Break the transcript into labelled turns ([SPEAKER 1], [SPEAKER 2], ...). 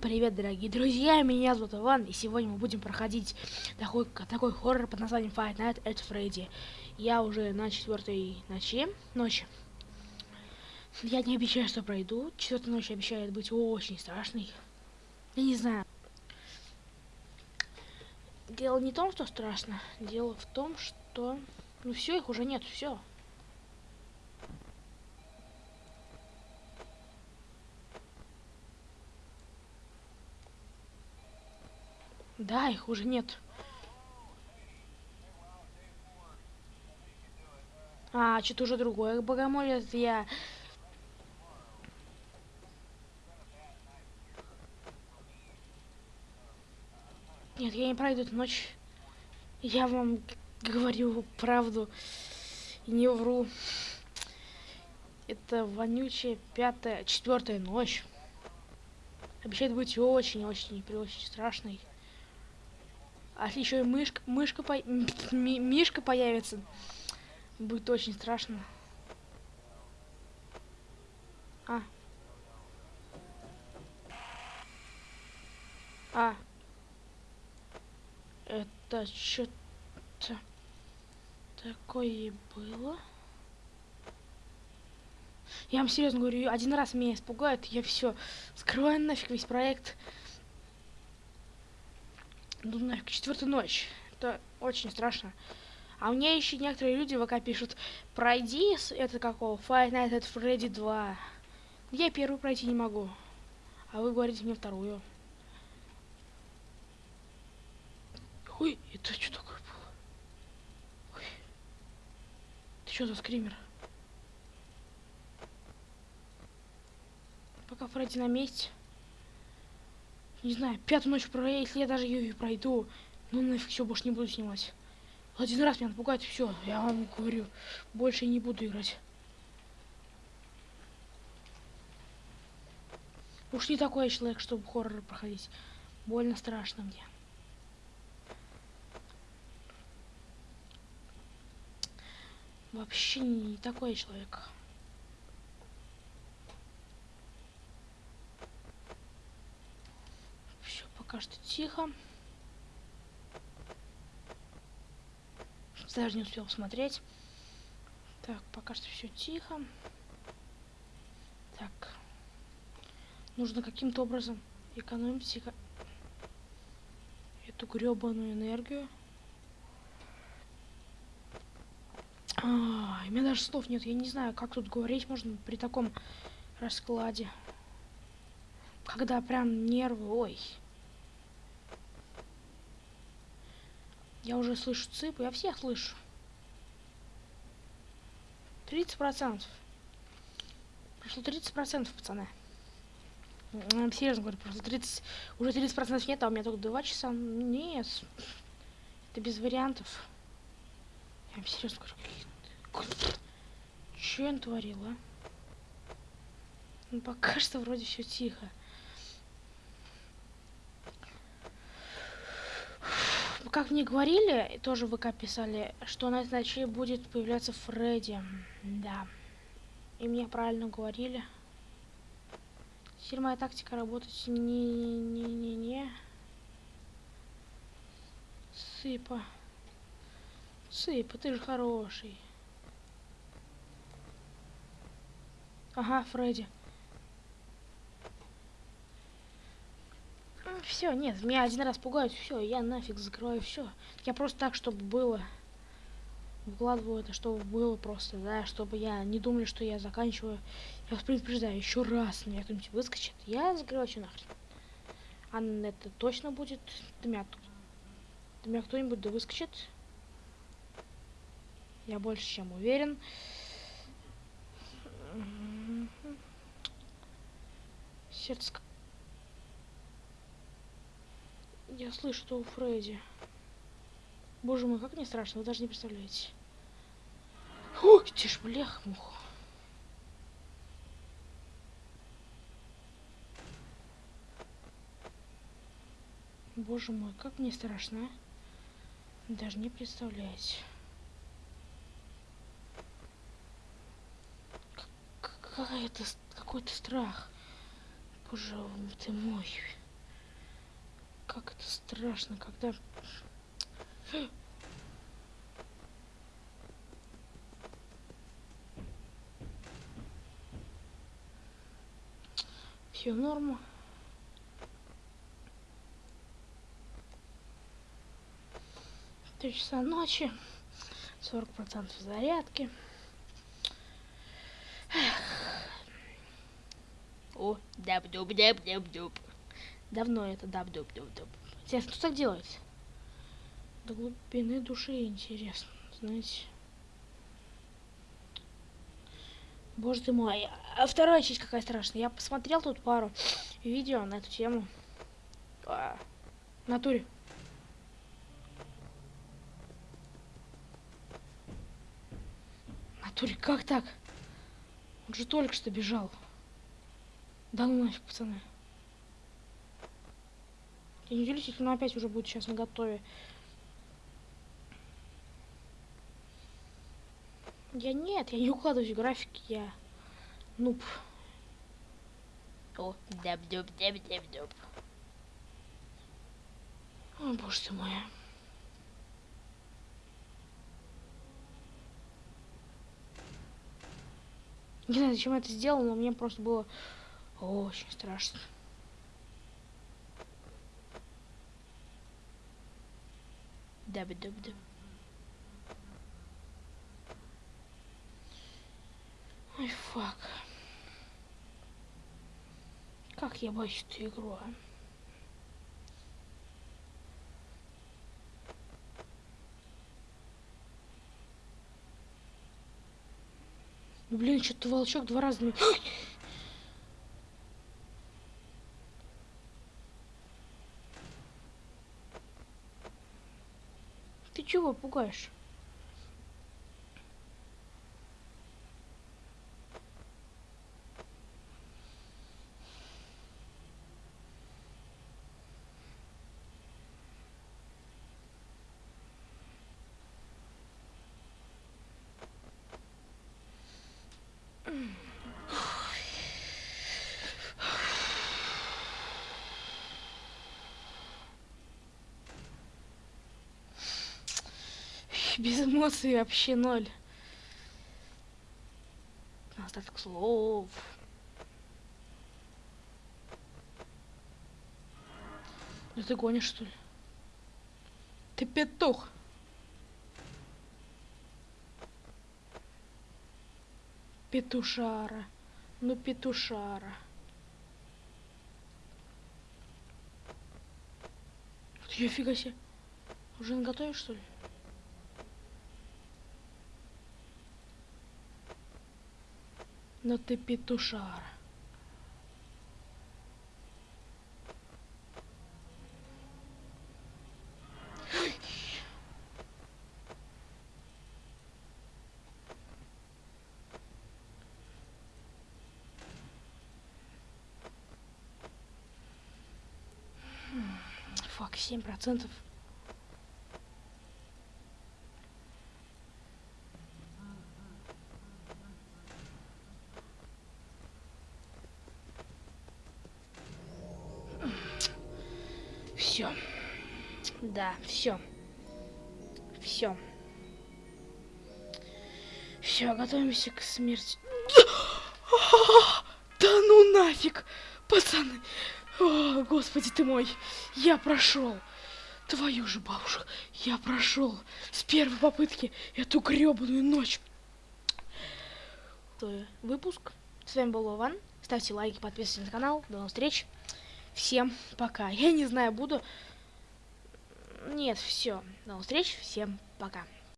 [SPEAKER 1] привет, дорогие друзья, меня зовут Иван, и сегодня мы будем проходить такой, такой хоррор под названием Fight Night at Freddy. Я уже на четвертой ночи, ночи. Я не обещаю, что пройду. Четвертая ночь обещает быть очень страшной. Я не знаю. Дело не в том, что страшно. Дело в том, что... Ну все, их уже нет, все. Да, их уже нет. А, что-то уже другое богомолие. Я... Нет, я не пройду эту ночь. Я вам говорю правду и не вру. Это вонючая пятая, четвертая ночь. Обещает быть очень-очень и очень страшной. А если еще и мышка, мышка по... мишка появится, будет очень страшно. А. А. Это что-то такое было. Я вам серьезно говорю, один раз меня испугают, я все скрываю нафиг весь проект. Четвертая ночь. Это очень страшно. А мне еще некоторые люди в ВК пишут, пройди это какого, Five Nights at Freddy 2. Я первую пройти не могу. А вы говорите мне вторую. Ой, это что такое было? Ой. Ты что за скример? Пока Фредди на месте не знаю, пятую ночь про, если я даже ее пройду, ну нафиг все, больше не буду снимать. Один раз меня напугает, все, я вам говорю, больше не буду играть. Уж не такой человек, чтобы хоррор проходить. Больно страшно мне. Вообще не такой человек. Пока что тихо. Даже не успел смотреть. Так, пока что все тихо. Так. Нужно каким-то образом экономить эко... эту гребаную энергию. А, у меня даже слов нет. Я не знаю, как тут говорить можно при таком раскладе. Когда прям нервы... Ой. Я уже слышу цыпы, я всех слышу. 30 процентов. Прошло 30 процентов, пацаны. Я серьезно говорю, просто 30, уже 30 процентов нет, а у меня только 2 часа. Нет. Это без вариантов. Я вам серьезно говорю. Что я творила? Ну, пока что вроде все тихо. Как мне говорили, тоже в ВК писали, что на этой ночи будет появляться Фредди. Да. И мне правильно говорили. Теперь тактика работать не-не-не-не. Сыпа. Сыпа, ты же хороший. Ага, Фредди. Все, нет, меня один раз пугают, все, я нафиг закрываю все. Я просто так, чтобы было. Выкладываю это, чтобы было просто, да, чтобы я не думали, что я заканчиваю. Я вас предупреждаю, еще раз меня кто-нибудь выскочит, я закрываю все нахрен. А это точно будет до меня, до меня кто-нибудь да выскочит. Я больше чем уверен. Сердце я слышу, что у Фредди. Боже мой, как мне страшно, вы даже не представляете. Ой, ты ж блях, мух. Боже мой, как мне страшно. А? Даже не представляете. Какая-то какой-то страх. Боже ты мой. Как это страшно, когда... Все норма. Три часа ночи. 40% зарядки. О, даб-дуб-даб-даб-дуб. Давно это даб-дуб-дуб-дуб. Интересно, что так делается? До глубины души интересно, знаете. Боже ты мой. А вторая часть какая страшная. Я посмотрел тут пару видео на эту тему. А, натуре. Натуре, как так? Он же только что бежал. Да ну нафиг, пацаны. Я не удивлюсь, если он опять уже будет сейчас на готове. Я нет, я не укладываюсь в графики, я нуб. О, даб дуб даб даб дуб О, боже ты мой. Не знаю, зачем я это сделал, но мне просто было очень страшно. Даб-даб-даб. Ой, fuck. Как я боюсь эту игру, а? Ну, блин, что-то волчок два раза... 就我不管说。Без эмоций вообще ноль. Остаток слов. Ну ты гонишь, что ли? Ты петух. Петушара. Ну, петушара. Ты фига себе. Уже наготовишь, что ли? Но ты петушар. Фак, семь процентов. Все. Да, все. Все. Все, готовимся к смерти. Да ну нафиг, пацаны. О, господи ты мой, я прошел. Твою же бабушку, я прошел с первой попытки эту гребаную ночь. Выпуск. С вами был Вован. Ставьте лайки, подписывайтесь на канал. До новых встреч. Всем пока. Я не знаю, буду... Нет, все. До встречи. Всем пока.